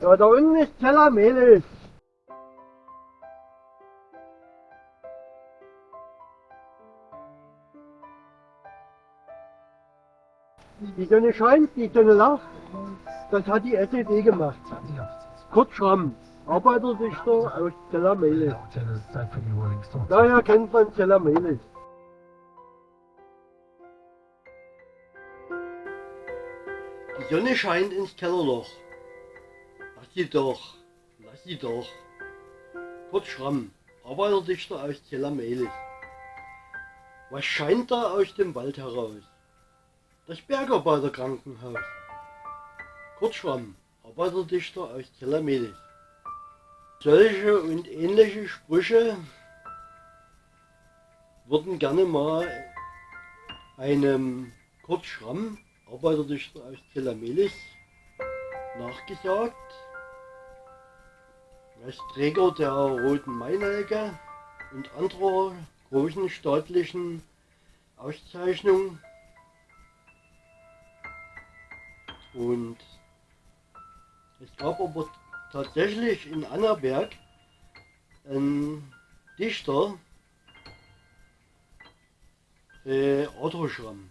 Ja, da unten ist Teller Melis. Die Sonne scheint, die Sonne lacht. Das hat die SED gemacht. Kurt Schramm, Arbeiterdichter aus Teller Melis. Daher kennt man Teller Melis. Die Sonne scheint ins Kellerloch. Lass sie doch, lass sie doch. Kurt Schramm, Arbeiterdichter aus Teller-Melis. Was scheint da aus dem Wald heraus? Das Bergarbeiterkrankenhaus. Kurt Schramm, Arbeiterdichter aus Teller-Melis. Solche und ähnliche Sprüche wurden gerne mal einem Kurt Schramm Arbeiterdichter aus Telamelis nachgesagt. Als Träger der Roten Mainelke und anderer großen staatlichen Auszeichnungen. Und es gab aber tatsächlich in Annaberg einen Dichter, äh, Otto Schramm.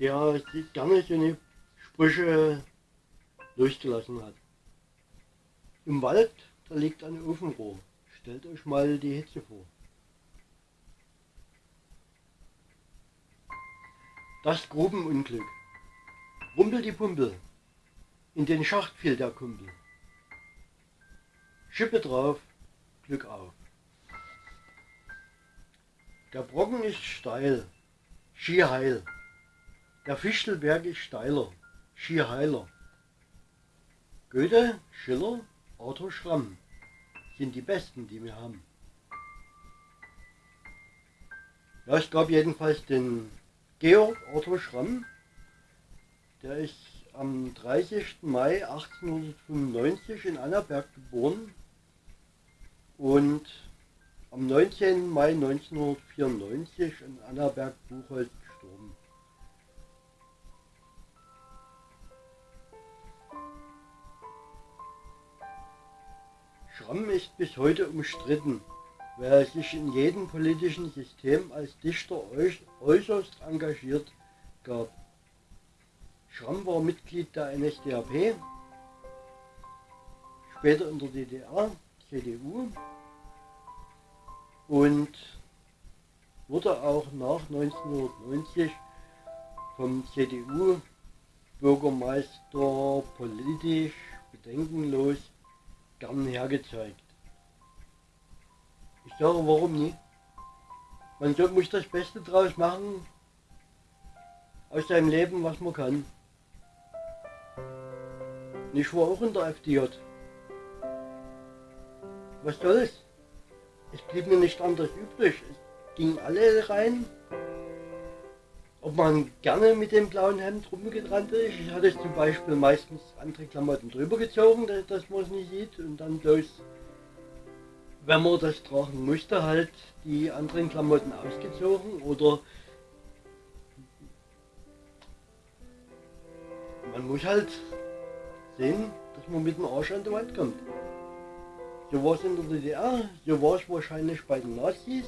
der gerne so eine Sprüche durchgelassen hat. Im Wald, da liegt ein Ofenrohr. Stellt euch mal die Hitze vor. Das Grubenunglück. Rumpel die Pumpel. In den Schacht fiel der Kumpel. Schippe drauf, Glück auf. Der Brocken ist steil, schier heil. Der Fichtelberg ist steiler, schier heiler. Goethe, Schiller, Arthur Schramm sind die besten, die wir haben. Ja, es gab jedenfalls den Georg Arthur Schramm, der ist am 30. Mai 1895 in Annaberg geboren und am 19. Mai 1994 in Annaberg-Buchholz gestorben. Schramm ist bis heute umstritten, weil er sich in jedem politischen System als Dichter äußerst engagiert gab. Schramm war Mitglied der NSDAP, später in der DDR, CDU und wurde auch nach 1990 vom CDU-Bürgermeister politisch bedenkenlos gern hergezeigt. Ich sage, warum nicht? Man muss das Beste draus machen, aus seinem Leben, was man kann. Und ich war auch in der FDJ. Was soll's? Es blieb mir nicht anders übrig. Es gingen alle rein. Ob man gerne mit dem blauen Hemd rumgerannt ist. Ich hatte zum Beispiel meistens andere Klamotten drüber gezogen, dass, dass man es nicht sieht. Und dann bloß, wenn man das tragen musste, halt die anderen Klamotten ausgezogen. Oder man muss halt sehen, dass man mit dem Arsch an die Wand kommt. So war es in der DDR, so war es wahrscheinlich bei den Nazis.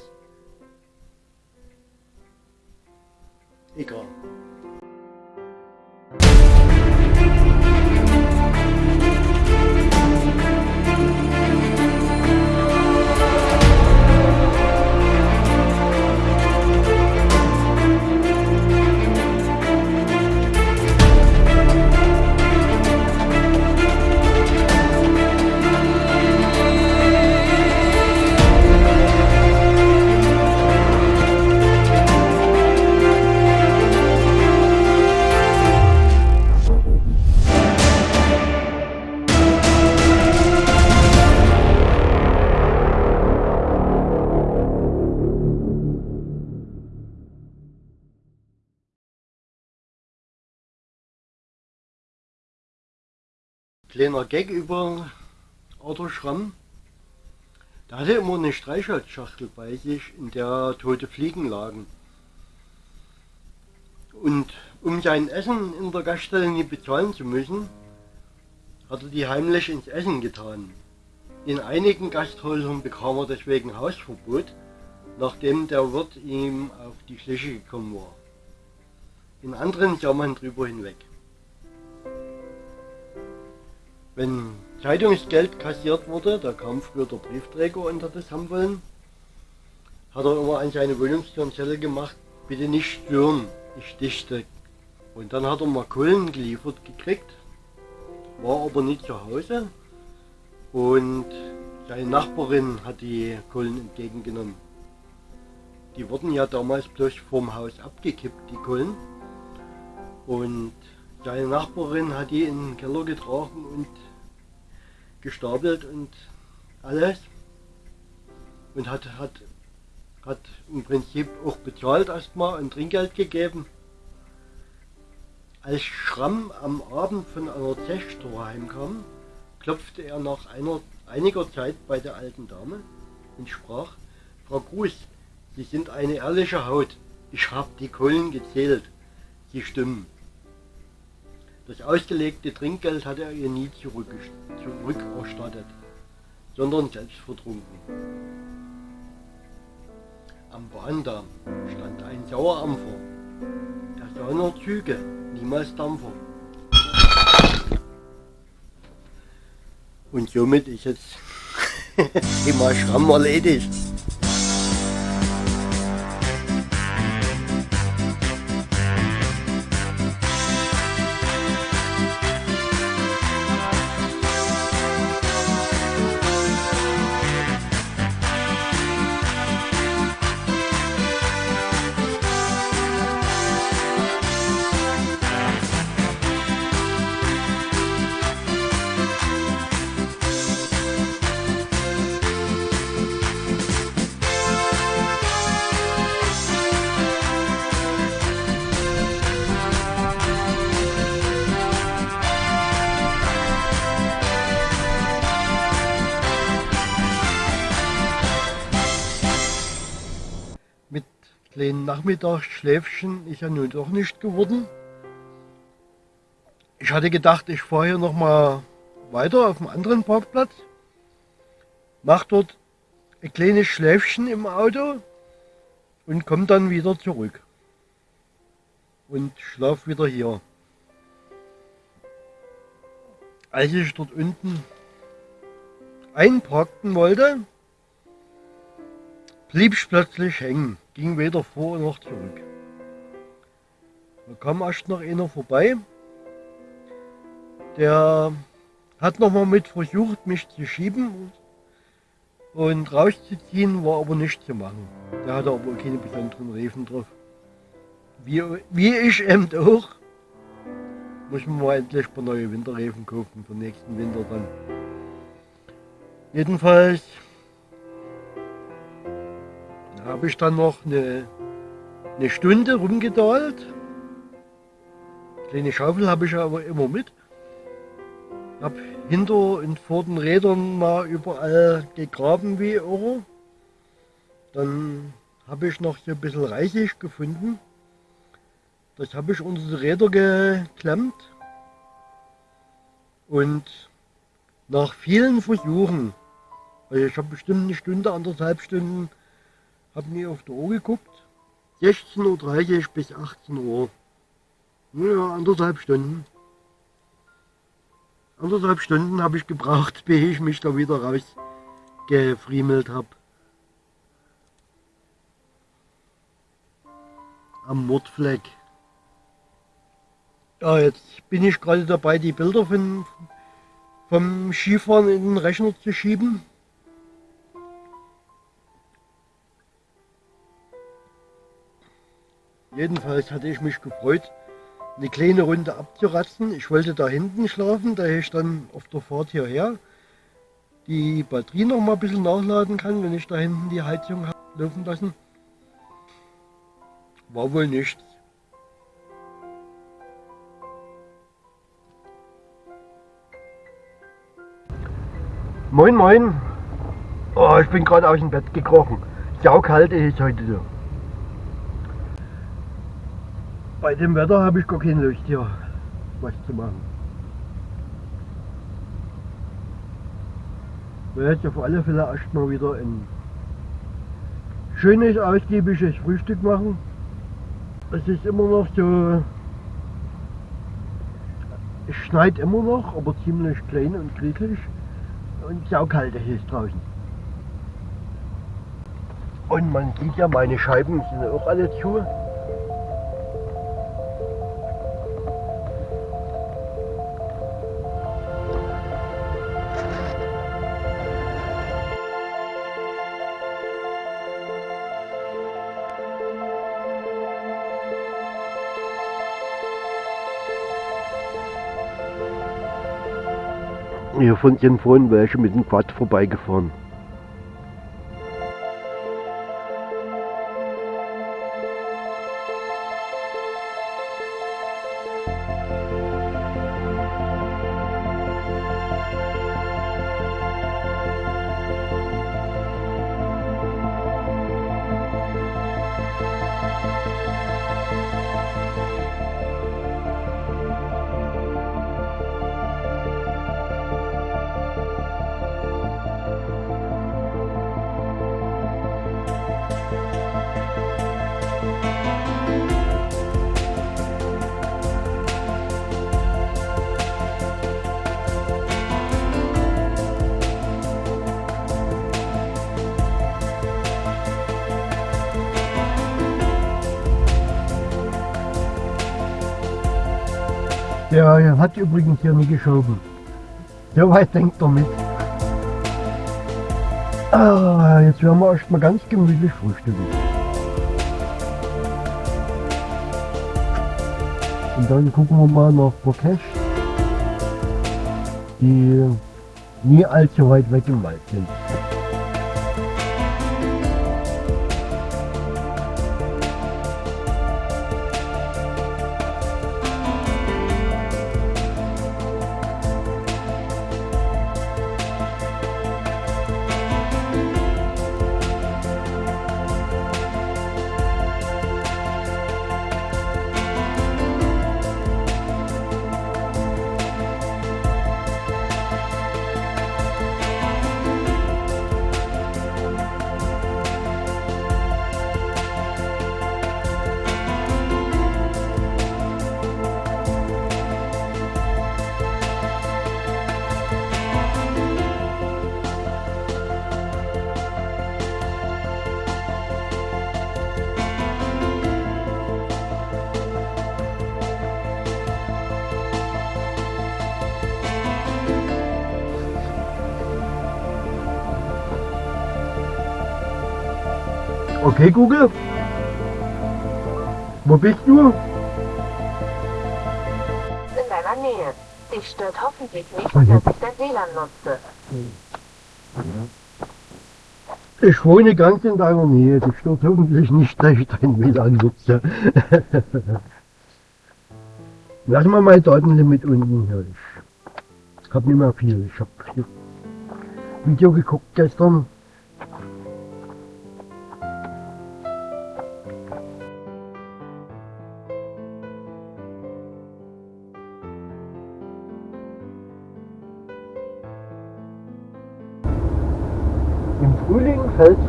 一个 kleiner Gag über Arthur Schramm. Der hatte immer eine Streichholzschachtel bei sich, in der tote Fliegen lagen. Und Um sein Essen in der Gaststelle nie bezahlen zu müssen, hat er die heimlich ins Essen getan. In einigen Gasthäusern bekam er deswegen Hausverbot, nachdem der Wirt ihm auf die Schliche gekommen war. In anderen sah man drüber hinweg. Wenn Zeitungsgeld kassiert wurde, da kam früher der Briefträger unter das haben wollen, hat er immer an seine Wohnungstür gemacht, bitte nicht stören, ich dichte. Und dann hat er mal Kohlen geliefert gekriegt, war aber nicht zu Hause und seine Nachbarin hat die Kohlen entgegengenommen. Die wurden ja damals bloß vorm Haus abgekippt, die Kohlen. Und seine Nachbarin hat die in den Keller getragen und gestapelt und alles. Und hat, hat, hat im Prinzip auch bezahlt erstmal und Trinkgeld gegeben. Als Schramm am Abend von einer Zechtor heimkam, klopfte er nach einer, einiger Zeit bei der alten Dame und sprach, Frau Gruß, Sie sind eine ehrliche Haut. Ich habe die Kohlen gezählt. Sie stimmen. Das ausgelegte Trinkgeld hatte er ihr nie zurückerstattet, sondern selbst vertrunken. Am Bahndamm stand ein Sauerampfer. Er sah nur Züge, niemals Dampfer. Und somit ist jetzt Thema Schramm erledigt. Kleinen Nachmittagsschläfchen ist ja nun doch nicht geworden. Ich hatte gedacht, ich fahre hier noch mal weiter auf einem anderen Parkplatz, mache dort ein kleines Schläfchen im Auto und komme dann wieder zurück und schlafe wieder hier. Als ich dort unten einparken wollte, blieb ich plötzlich hängen ging weder vor noch zurück. Da kam erst noch einer vorbei, der hat noch mal mit versucht, mich zu schieben und rauszuziehen, war aber nicht zu machen. Der hatte aber keine besonderen Reifen drauf. Wie, wie ich eben auch. Muss man mal endlich ein paar neue Winterreifen kaufen für nächsten Winter dann. Jedenfalls habe ich dann noch eine, eine Stunde rumgedahlt. Kleine Schaufel habe ich aber immer mit. Habe hinter und vor den Rädern mal überall gegraben wie Euro. Dann habe ich noch so ein bisschen Reisig gefunden. Das habe ich unter die Räder geklemmt. Und nach vielen Versuchen, also ich habe bestimmt eine Stunde, anderthalb Stunden habe mir auf die Uhr geguckt. 16.30 Uhr bis 18 Uhr. Ja, anderthalb Stunden. Anderthalb Stunden habe ich gebraucht, bis ich mich da wieder rausgefriemelt habe. Am Mordfleck. Ja, jetzt bin ich gerade dabei, die Bilder von, vom Skifahren in den Rechner zu schieben. Jedenfalls hatte ich mich gefreut, eine kleine Runde abzuratzen. Ich wollte da hinten schlafen, da ich dann auf der Fahrt hierher die Batterie noch mal ein bisschen nachladen kann, wenn ich da hinten die Heizung habe laufen lassen. War wohl nichts. Moin moin. Oh, ich bin gerade aus dem Bett gekrochen. Saukalt ist heute so. Bei dem Wetter habe ich gar keine Lust hier was zu machen. Werde jetzt auf alle Fälle erstmal wieder ein schönes, ausgiebiges Frühstück machen. Es ist immer noch so, es schneit immer noch, aber ziemlich klein und krieglich und saukalt ist es draußen. Und man sieht ja, meine Scheiben sind auch alle zu. Hier von sind vorhin welche mit dem Quad vorbeigefahren. Ja, er hat übrigens hier nie geschoben. So weit denkt er mit. Ah, jetzt werden wir erstmal ganz gemütlich frühstücken. Und dann gucken wir mal nach Bokesh, die nie allzu weit weg im Wald sind. Okay, Google? Wo bist du? In deiner Nähe. Dich stört hoffentlich nicht, Okay. dass ich dein WLAN nutze. Ich wohne ganz in deiner Nähe. Das stört hoffentlich nicht, dass ich dein WLAN nutze. Lass mal mein Datenlimit unten hier. Ich hab nicht mehr viel. Ich hab hier Video geguckt gestern.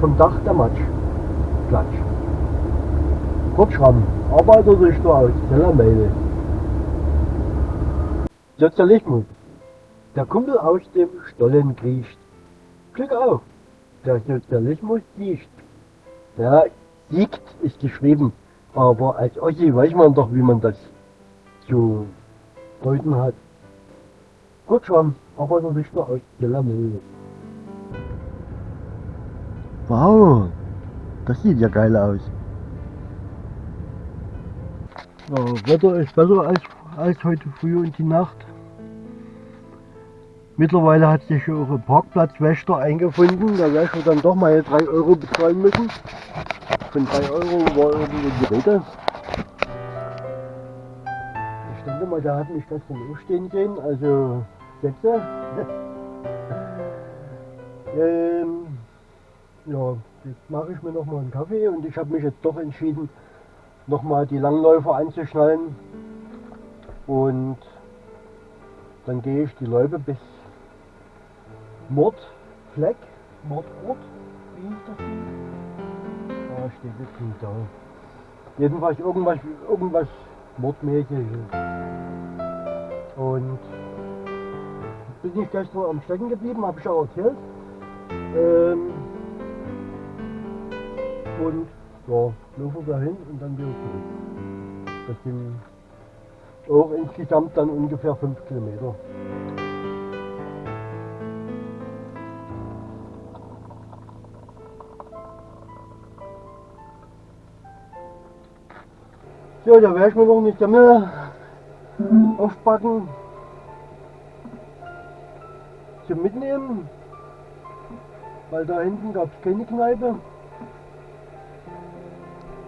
Vom Dach der Matsch. Platsch. Kurzschwamm. Arbeiter durch du aus. Tellermeile. Sozialismus. Der Kumpel aus dem Stollen kriecht. Glück auf. Der Sozialismus siegt. Ja, siegt ist geschrieben. Aber als Ossi weiß man doch, wie man das zu deuten hat. Kurzschwamm. Arbeiter durch du aus. Tellermeile. Wow, das sieht ja geil aus. Ja, Wetter ist besser als, als heute früh und die Nacht. Mittlerweile hat sich auch ein Parkplatzwächter eingefunden. Da werde ich dann doch mal 3 Euro bezahlen müssen. Von 3 Euro war irgendwie die Rede. Ich denke mal, der hat mich gestern auch stehen sehen. Also, Sätze. ähm, ja, jetzt mache ich mir noch mal einen Kaffee und ich habe mich jetzt doch entschieden, nochmal die Langläufer anzuschnallen und dann gehe ich die Läufe bis Mordfleck, Mordort, wie hieß das Ding? Da steht es nicht da. Jedenfalls irgendwas, irgendwas Mordmäßiges. Und bin ich gestern am Stecken geblieben, habe ich ja erzählt. Ähm, und ja, laufen wir hin und dann wieder zurück. Das sind auch insgesamt dann ungefähr 5 Kilometer. So, da werde ich mir noch eine Semmel aufbacken zum Mitnehmen, weil da hinten gab es keine Kneipe.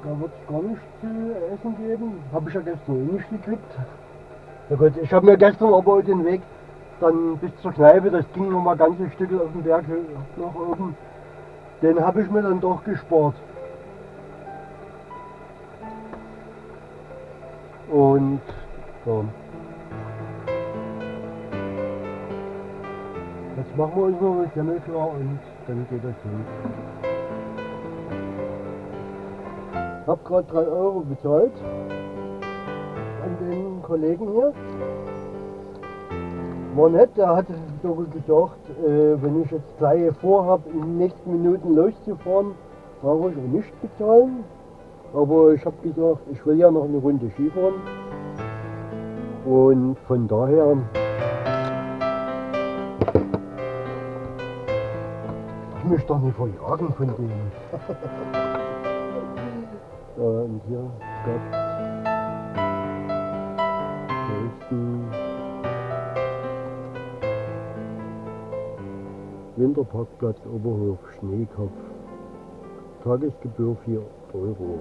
Da wird es gar nichts zu essen geben. Habe ich ja gestern eh nicht gekriegt. Ja gut, ich habe mir gestern aber den Weg dann bis zur Kneipe, das ging noch mal ganze Stücke auf den Berg nach oben, den habe ich mir dann doch gespart. Und so. Jetzt machen wir uns noch eine Semmel klar und dann geht das los. Ich habe gerade 3 Euro bezahlt an den Kollegen hier. War nett, der hat sogar gesagt, äh, wenn ich jetzt gleich vorhabe, in den nächsten Minuten loszufahren, brauche ich auch nicht bezahlen. Aber ich habe gesagt, ich will ja noch eine Runde Skifahren. Und von daher ich möchte doch nicht verjagen von denen. Ja, und hier gab nächsten Winterparkplatz Oberhof Schneekopf. Tagesgebühr 4 Euro.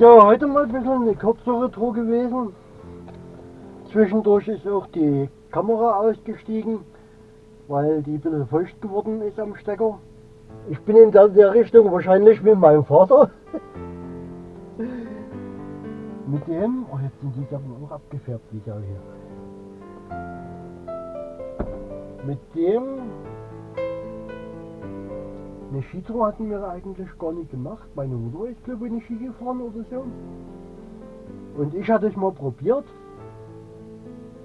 So, heute mal ein bisschen eine kürzere Tour gewesen. Zwischendurch ist auch die Kamera ausgestiegen, weil die ein bisschen feucht geworden ist am Stecker. Ich bin in der, der Richtung wahrscheinlich mit meinem Vater. mit dem, oh jetzt sind die Sachen auch abgefärbt wieder hier. Mit dem eine Skitour hatten wir eigentlich gar nicht gemacht. Meine Mutter ist glaube ich nicht Ski gefahren oder so. Und ich hatte es mal probiert.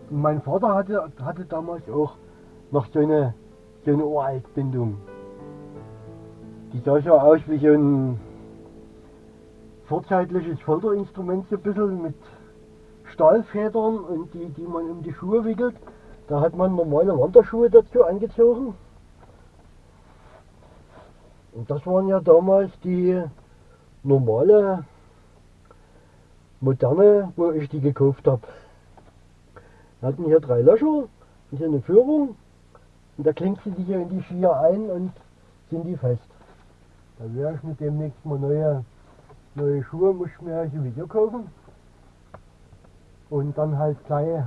Und mein Vater hatte, hatte damals auch noch so eine, so eine Uraltbindung. Die sah so aus wie so ein vorzeitliches Folterinstrument, so ein bisschen mit Stahlfedern und die, die man um die Schuhe wickelt. Da hat man normale Wanderschuhe dazu angezogen. Und das waren ja damals die normale, moderne, wo ich die gekauft habe. Wir hatten hier drei Löcher und hier eine Führung. Und da klingt sie die hier in die Skier ein und sind die fest. Da werde ich mit demnächst mal neue, neue Schuhe, muss ich mir sowieso kaufen. Und dann halt gleich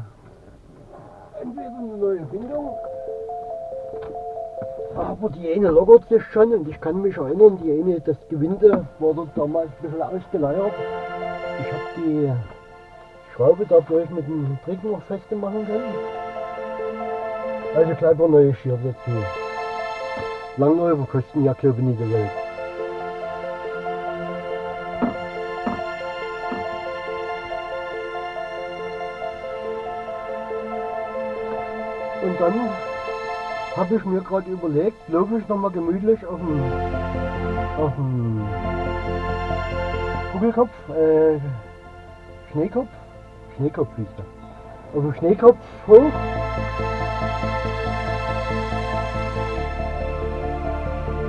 entweder eine neue Bindung Aber die eine lockert sich schon und ich kann mich erinnern, die eine, das Gewinde dort damals ein bisschen ausgeleiert. Ich habe die Schraube dadurch mit dem Trick noch festmachen können. Also gleich ein neues Schirr dazu. Langläufer kosten ja glaube ich nicht die Welt. Und dann habe ich mir gerade überlegt, laufe ich nochmal gemütlich auf dem, Kugelkopf, äh, Schneekopf, Schneekopf hieß der, auf dem Schneekopf hoch.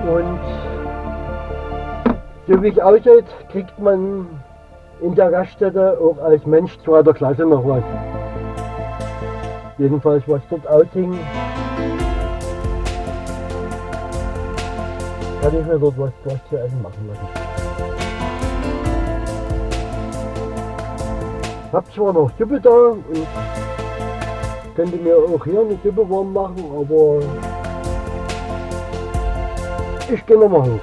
Und so wie ich aussieht, kriegt man in der Gaststätte auch als Mensch zweiter Klasse noch was. Jedenfalls was dort aushing, kann ich mir dort was, zu essen machen lassen. Hab zwar noch Suppe da und könnte mir auch hier eine Suppe warm machen, aber ich gehe nochmal hoch.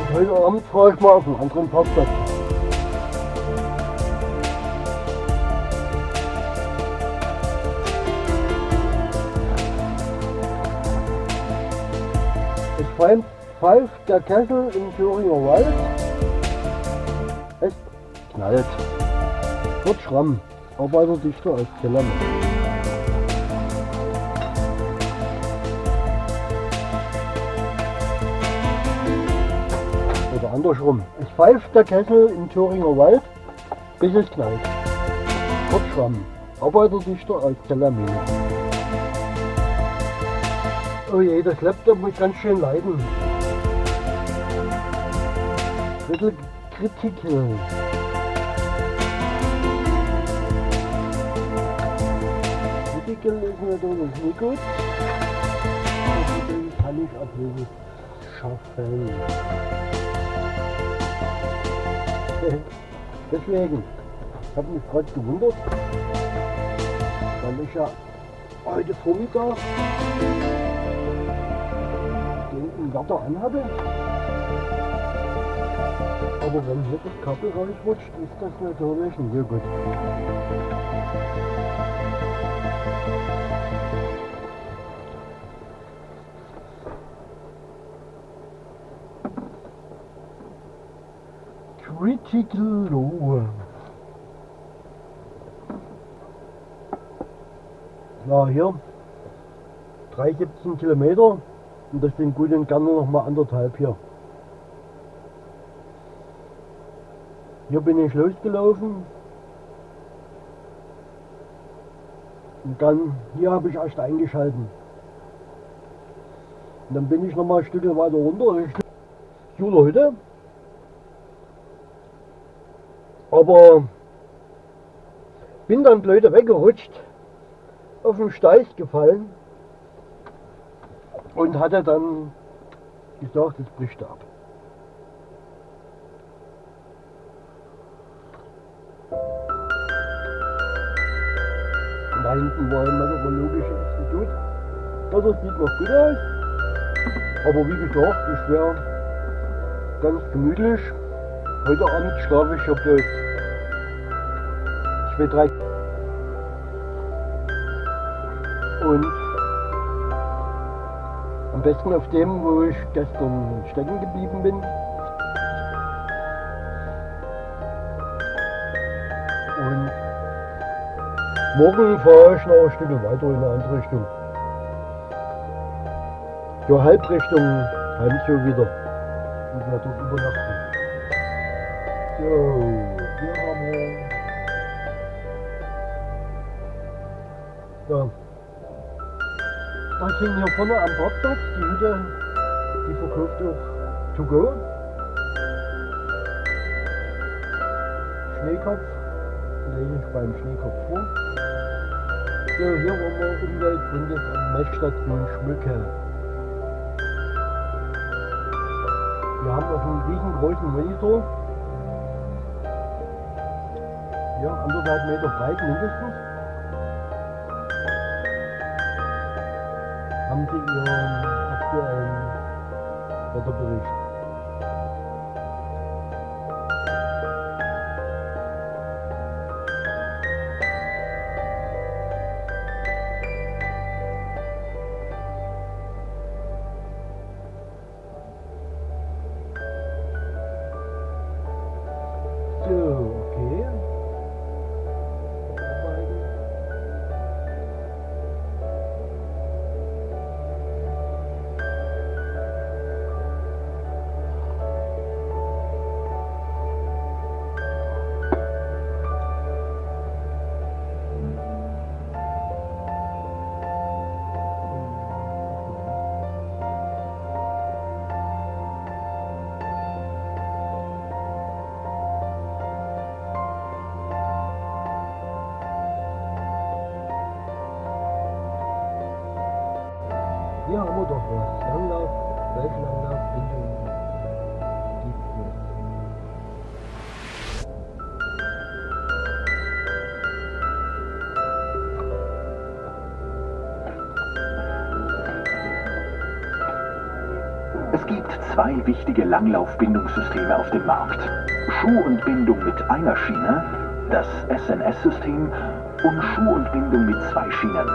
Und heute Abend fahre ich mal auf einen anderen Parkplatz. Pfeift, der Kessel im Thüringer Wald. Es knallt. Wird schramm, aber dichter als Kellermann. Oder andersrum. Es pfeift der Kessel im Thüringer Wald, bis es knallt. Wird schramm, arbeiterdichter als Kellermine. Oh je, das Laptop muss ganz schön leiden. Drittel Kritikel. Kritikel ist natürlich nicht gut. Deswegen kann ich Ablöse schaffen. Deswegen, ich habe mich gerade gewundert, weil ich ja heute Vormittag den Inverter anhabe. Aber wenn hier das Kabel rausrutscht, ist das natürlich nicht so gut. Critical Low. Ja, hier 3,17 Kilometer und das sind gut und gerne noch mal anderthalb hier. Hier bin ich losgelaufen. Und dann, hier habe ich erst eingeschalten. Und dann bin ich noch mal ein Stück weiter runter Juler Hütte. Aber bin dann blöde weggerutscht, auf den Steig gefallen und hatte dann gesagt, es bricht ab. Da hinten war ein meteorologisches Institut. Ja, das sieht noch gut aus. Aber wie gesagt, ich wäre ganz gemütlich. Heute Abend schlafe ich ja bloß zwei, drei. Und am besten auf dem, wo ich gestern stecken geblieben bin. Morgen fahre ich noch ein Stück weiter in eine andere Richtung. Ja, Halbrichtung Heimzug wieder. Und werde dort übernachten. So, hier haben wir. Ja. Das sind hier vorne am Parkplatz, die Hütte, die verkauft auch to go. Schneekopf, lege ich beim Schneekopf vor. Ja, hier waren wir Umwelt Umweltbundesamt Messstation Schmücke. Wir haben also auf einem riesengroßen Monitor, ja, anderthalb Meter breit mindestens, haben sie ihren aktuellen Wetterbericht. zwei wichtige Langlaufbindungssysteme auf dem Markt. Schuh und Bindung mit einer Schiene, das SNS-System, und Schuh und Bindung mit zwei Schienen,